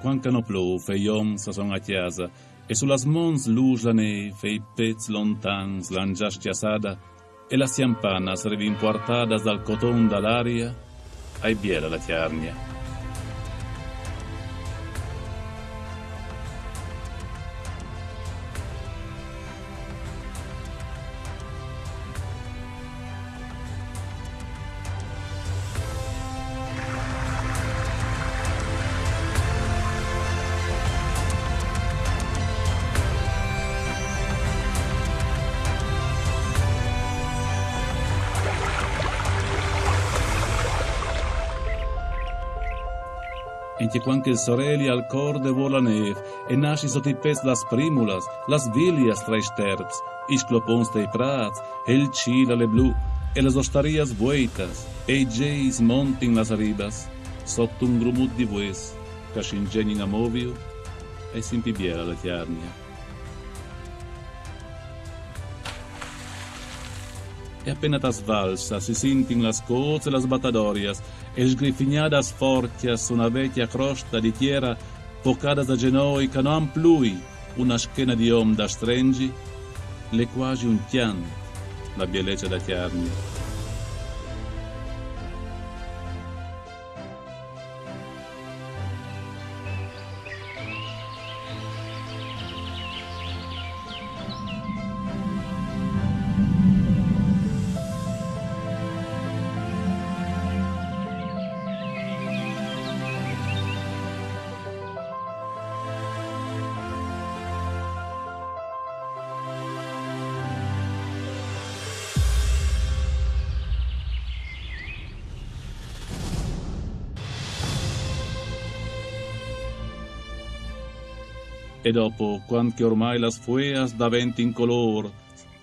Quando non plou, fe iom sa son a chiesa, e sulla mons luce la neve, fe pezzi lontans, l'angia schiasada, e la siampanas rivimportadas dal coton dall'aria, ai biela la chiarnia. Enti quanque sorelli al corde vola nev, e nasci sotto i pez las primulas, las vilias tra i sterps, is clopons tei prats, e il cila le blu, e las ostarias vueitas, e geis montin las ribas, sotto un grumut di vues, ca scingenin amoviu, e simpibiera la chiarnia. E appena tas valsa si sintin las coze las batadorias e sgrifignadas fortias una vecchia crosta di tierra pocadas a genoi ca non plui una schena di om da strengi le quasi un tian la bieleccia da chiarni E dopo, quando ormai las fueas daventi in color,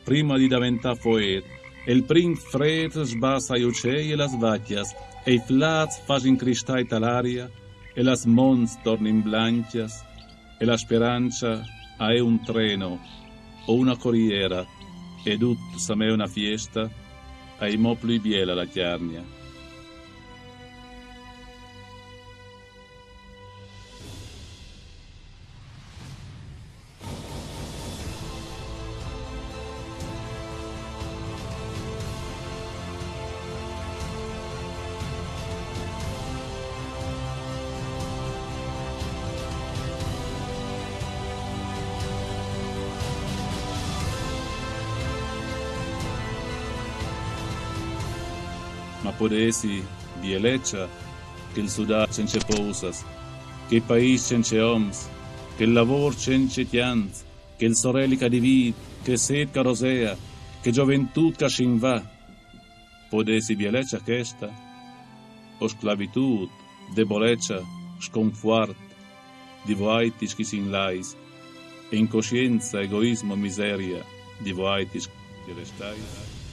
prima di diventare foet, e il prim fred sbassa i uccelli e las vacchias, e i flats facin cristai talaria, e las mons tornin blancias, e la speranza è un treno o una corriera, ed ut sa me una fiesta, ai mo più biela la chiarnia. Ma podesi bielecha che il sudà cence pousas, che il cence oms, che il lavor cence tianz, che il sorelica divid, che sed carosea, che gioventù cascinva. Podesi bielecha questa, o sclavitud, debolecha, sconfuart, divoaitis chi sin lais, e incoscienza, egoismo, miseria, divoaitis che restai.